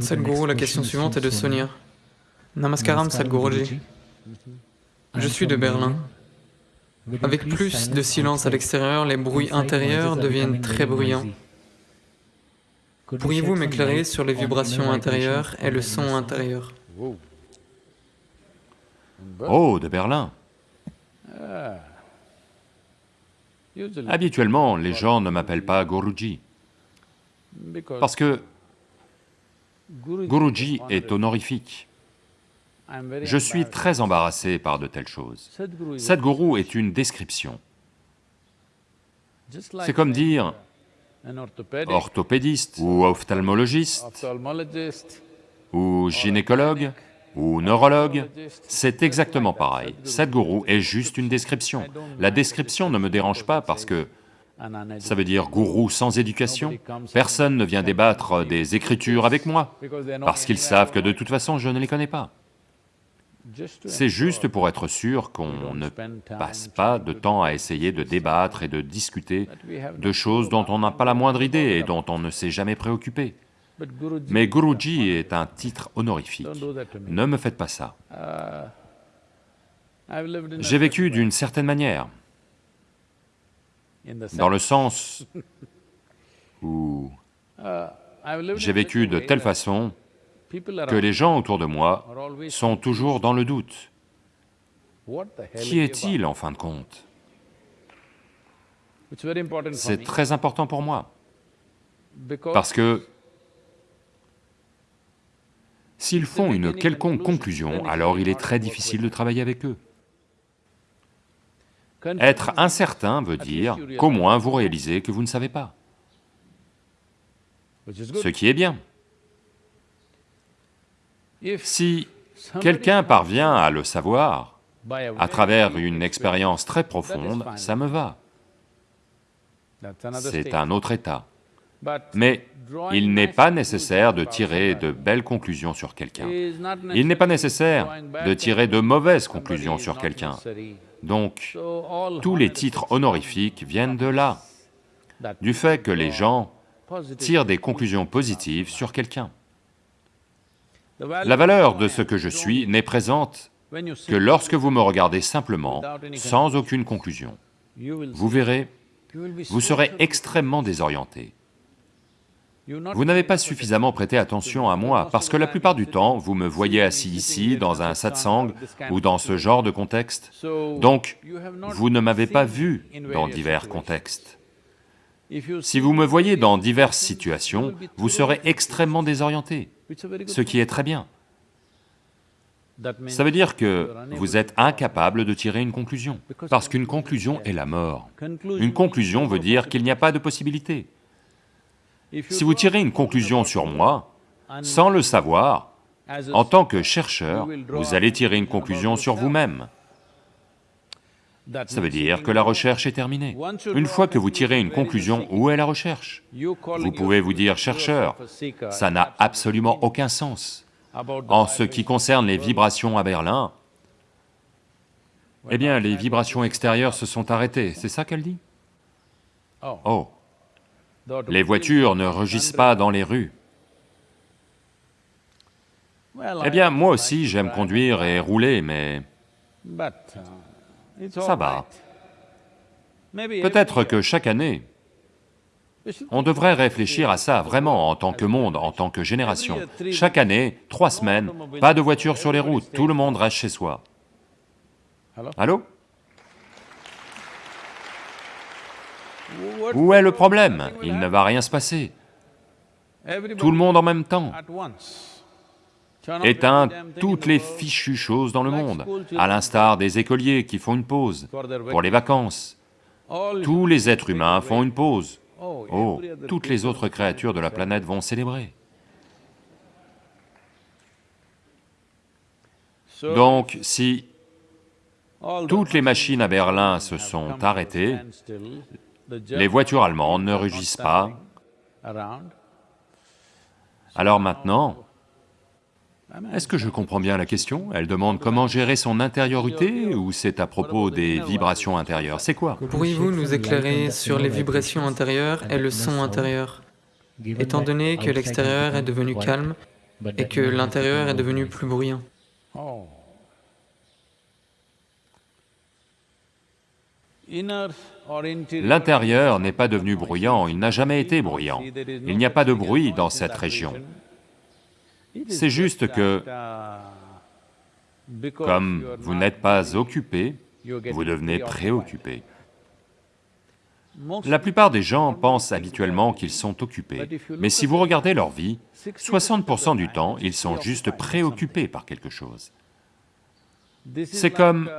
Sadhguru, la question suivante est de Sonia. Namaskaram Sadhguruji. Je suis de Berlin. Avec plus de silence à l'extérieur, les bruits intérieurs deviennent très bruyants. Pourriez-vous m'éclairer sur les vibrations intérieures et le son intérieur Oh, de Berlin Habituellement, les gens ne m'appellent pas Guruji, parce que Guruji est honorifique. Je suis très embarrassé par de telles choses. Sadhguru est une description. C'est comme dire orthopédiste ou ophtalmologiste ou gynécologue ou neurologue, c'est exactement pareil. Sadhguru est juste une description. La description ne me dérange pas parce que ça veut dire gourou sans éducation. Personne ne vient débattre des écritures avec moi, parce qu'ils savent que de toute façon je ne les connais pas. C'est juste pour être sûr qu'on ne passe pas de temps à essayer de débattre et de discuter de choses dont on n'a pas la moindre idée et dont on ne s'est jamais préoccupé. Mais Guruji est un titre honorifique, ne me faites pas ça. J'ai vécu d'une certaine manière, dans le sens où j'ai vécu de telle façon que les gens autour de moi sont toujours dans le doute. Qui est-il en fin de compte? C'est très important pour moi, parce que s'ils font une quelconque conclusion, alors il est très difficile de travailler avec eux. Être incertain veut dire qu'au moins vous réalisez que vous ne savez pas, ce qui est bien. Si quelqu'un parvient à le savoir à travers une expérience très profonde, ça me va. C'est un autre état. Mais il n'est pas nécessaire de tirer de belles conclusions sur quelqu'un. Il n'est pas nécessaire de tirer de mauvaises conclusions sur quelqu'un. Donc, tous les titres honorifiques viennent de là, du fait que les gens tirent des conclusions positives sur quelqu'un. La valeur de ce que je suis n'est présente que lorsque vous me regardez simplement, sans aucune conclusion. Vous verrez, vous serez extrêmement désorienté. Vous n'avez pas suffisamment prêté attention à moi, parce que la plupart du temps, vous me voyez assis ici, dans un satsang, ou dans ce genre de contexte, donc vous ne m'avez pas vu dans divers contextes. Si vous me voyez dans diverses situations, vous serez extrêmement désorienté, ce qui est très bien. Ça veut dire que vous êtes incapable de tirer une conclusion, parce qu'une conclusion est la mort. Une conclusion veut dire qu'il n'y a pas de possibilité. Si vous tirez une conclusion sur moi, sans le savoir, en tant que chercheur, vous allez tirer une conclusion sur vous-même. Ça veut dire que la recherche est terminée. Une fois que vous tirez une conclusion, où est la recherche? Vous pouvez vous dire chercheur, ça n'a absolument aucun sens. En ce qui concerne les vibrations à Berlin, eh bien, les vibrations extérieures se sont arrêtées, c'est ça qu'elle dit? Oh les voitures ne rugissent pas dans les rues. Eh bien, moi aussi j'aime conduire et rouler, mais ça va. Peut-être que chaque année, on devrait réfléchir à ça vraiment en tant que monde, en tant que génération. Chaque année, trois semaines, pas de voitures sur les routes, tout le monde reste chez soi. Allô? Où est le problème? Il ne va rien se passer. Tout le monde en même temps. Éteint toutes les fichues choses dans le monde, à l'instar des écoliers qui font une pause pour les vacances. Tous les êtres humains font une pause. Oh, toutes les autres créatures de la planète vont célébrer. Donc, si toutes les machines à Berlin se sont arrêtées, les voitures allemandes ne rugissent pas. Alors maintenant, est-ce que je comprends bien la question? Elle demande comment gérer son intériorité ou c'est à propos des vibrations intérieures C'est quoi? Pourriez-vous nous éclairer sur les vibrations intérieures et le son intérieur? Étant donné que l'extérieur est devenu calme et que l'intérieur est devenu plus bruyant. L'intérieur n'est pas devenu bruyant, il n'a jamais été bruyant. Il n'y a pas de bruit dans cette région. C'est juste que, comme vous n'êtes pas occupé, vous devenez préoccupé. La plupart des gens pensent habituellement qu'ils sont occupés, mais si vous regardez leur vie, 60% du temps, ils sont juste préoccupés par quelque chose. C'est comme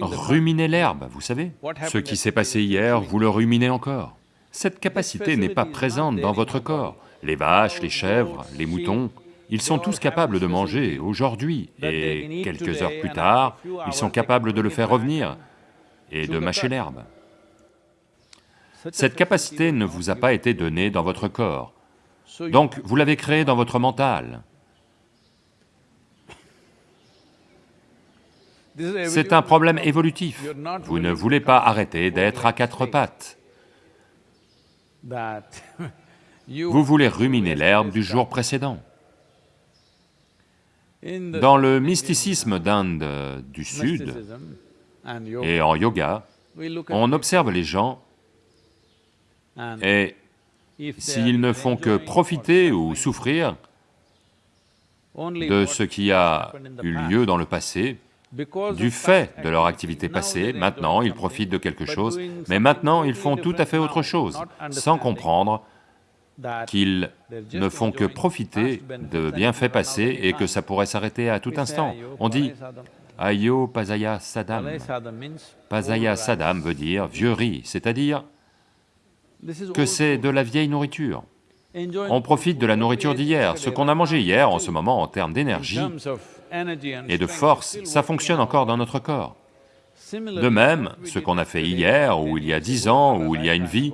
ruminer l'herbe, vous savez Ce qui s'est passé hier, vous le ruminez encore. Cette capacité n'est pas présente dans votre corps. Les vaches, les chèvres, les moutons, ils sont tous capables de manger aujourd'hui, et quelques heures plus tard, ils sont capables de le faire revenir et de mâcher l'herbe. Cette capacité ne vous a pas été donnée dans votre corps, donc vous l'avez créée dans votre mental. C'est un problème évolutif. Vous ne voulez pas arrêter d'être à quatre pattes. Vous voulez ruminer l'herbe du jour précédent. Dans le mysticisme d'Inde du Sud et en yoga, on observe les gens et s'ils ne font que profiter ou souffrir de ce qui a eu lieu dans le passé, du fait de leur activité passée, maintenant ils profitent de quelque chose, mais maintenant ils font tout à fait autre chose, sans comprendre qu'ils ne font que profiter de bienfaits passés et que ça pourrait s'arrêter à tout instant. On dit Ayo Pasaya Sadam. Pasaya Sadam veut dire vieux riz, c'est-à-dire que c'est de la vieille nourriture. On profite de la nourriture d'hier, ce qu'on a mangé hier en ce moment en termes d'énergie et de force, ça fonctionne encore dans notre corps. De même, ce qu'on a fait hier, ou il y a dix ans, ou il y a une vie,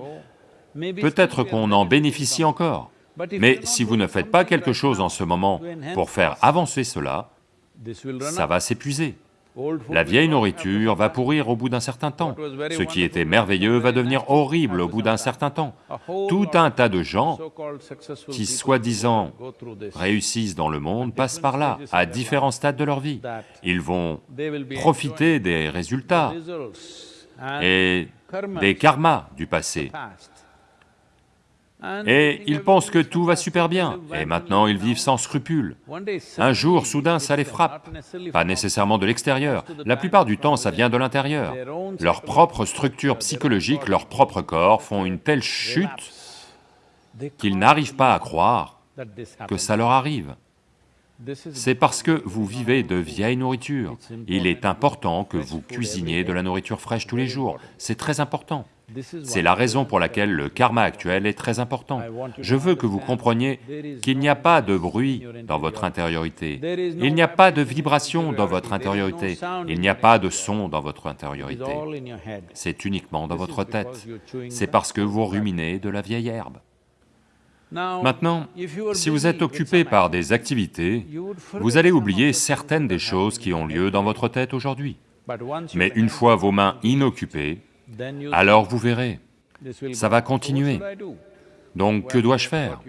peut-être qu'on en bénéficie encore. Mais si vous ne faites pas quelque chose en ce moment pour faire avancer cela, ça va s'épuiser. La vieille nourriture va pourrir au bout d'un certain temps. Ce qui était merveilleux va devenir horrible au bout d'un certain temps. Tout un tas de gens qui, soi-disant, réussissent dans le monde passent par là, à différents stades de leur vie. Ils vont profiter des résultats et des karmas du passé. Et ils pensent que tout va super bien, et maintenant ils vivent sans scrupules. Un jour, soudain, ça les frappe, pas nécessairement de l'extérieur, la plupart du temps ça vient de l'intérieur. Leur propre structure psychologique, leur propre corps font une telle chute qu'ils n'arrivent pas à croire que ça leur arrive. C'est parce que vous vivez de vieille nourriture. Il est important que vous cuisiniez de la nourriture fraîche tous les jours, c'est très important. C'est la raison pour laquelle le karma actuel est très important. Je veux que vous compreniez qu'il n'y a pas de bruit dans votre intériorité, il n'y a pas de vibration dans votre intériorité, il n'y a pas de son dans votre intériorité. C'est uniquement dans votre tête. C'est parce que vous ruminez de la vieille herbe. Maintenant, si vous êtes occupé par des activités, vous allez oublier certaines des choses qui ont lieu dans votre tête aujourd'hui. Mais une fois vos mains inoccupées, alors vous verrez, ça va continuer. Donc que dois-je faire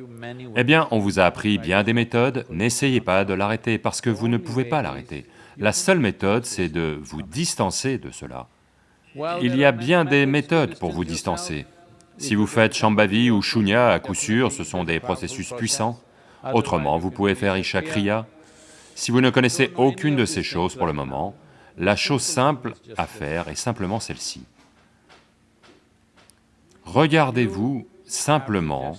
Eh bien, on vous a appris bien des méthodes, n'essayez pas de l'arrêter parce que vous ne pouvez pas l'arrêter. La seule méthode, c'est de vous distancer de cela. Il y a bien des méthodes pour vous distancer. Si vous faites Shambhavi ou Shunya, à coup sûr, ce sont des processus puissants. Autrement, vous pouvez faire Isha Kriya. Si vous ne connaissez aucune de ces choses pour le moment, la chose simple à faire est simplement celle-ci. Regardez-vous simplement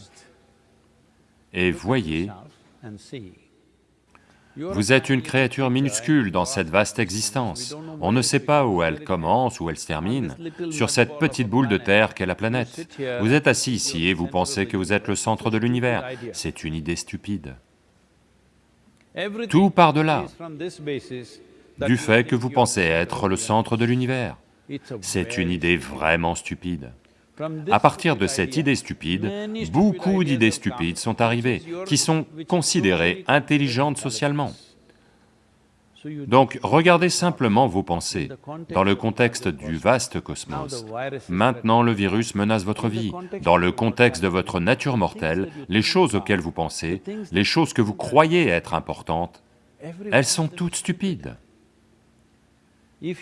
et voyez, vous êtes une créature minuscule dans cette vaste existence. On ne sait pas où elle commence, où elle se termine, sur cette petite boule de terre qu'est la planète. Vous êtes assis ici et vous pensez que vous êtes le centre de l'univers. C'est une idée stupide. Tout part de là, du fait que vous pensez être le centre de l'univers. C'est une idée vraiment stupide. À partir de cette idée stupide, beaucoup d'idées stupides sont arrivées, qui sont considérées intelligentes socialement. Donc regardez simplement vos pensées dans le contexte du vaste cosmos. Maintenant le virus menace votre vie. Dans le contexte de votre nature mortelle, les choses auxquelles vous pensez, les choses que vous croyez être importantes, elles sont toutes stupides.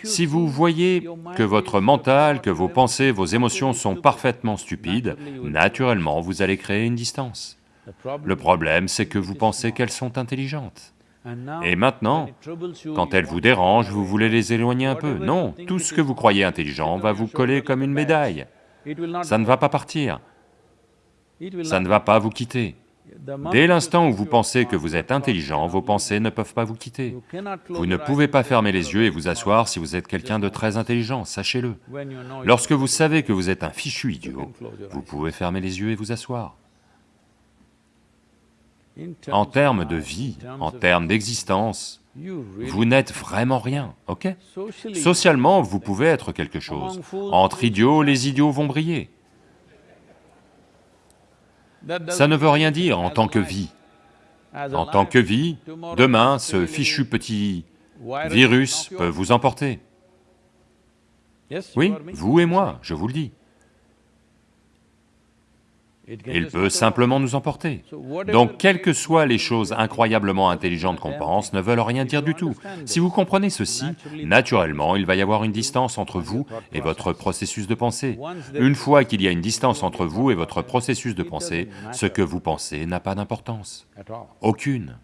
Si vous voyez que votre mental, que vos pensées, vos émotions sont parfaitement stupides, naturellement vous allez créer une distance. Le problème, c'est que vous pensez qu'elles sont intelligentes. Et maintenant, quand elles vous dérangent, vous voulez les éloigner un peu. Non, tout ce que vous croyez intelligent va vous coller comme une médaille. Ça ne va pas partir. Ça ne va pas vous quitter. Dès l'instant où vous pensez que vous êtes intelligent, vos pensées ne peuvent pas vous quitter. Vous ne pouvez pas fermer les yeux et vous asseoir si vous êtes quelqu'un de très intelligent, sachez-le. Lorsque vous savez que vous êtes un fichu idiot, vous pouvez fermer les yeux et vous asseoir. En termes de vie, en termes d'existence, vous n'êtes vraiment rien, ok? Socialement, vous pouvez être quelque chose. Entre idiots, les idiots vont briller. Ça ne veut rien dire en tant que vie. En tant que vie, demain, ce fichu petit virus peut vous emporter. Oui, vous et moi, je vous le dis. Il peut simplement nous emporter. Donc, quelles que soient les choses incroyablement intelligentes qu'on pense, ne veulent rien dire du tout. Si vous comprenez ceci, naturellement, il va y avoir une distance entre vous et votre processus de pensée. Une fois qu'il y a une distance entre vous et votre processus de pensée, ce que vous pensez n'a pas d'importance. Aucune.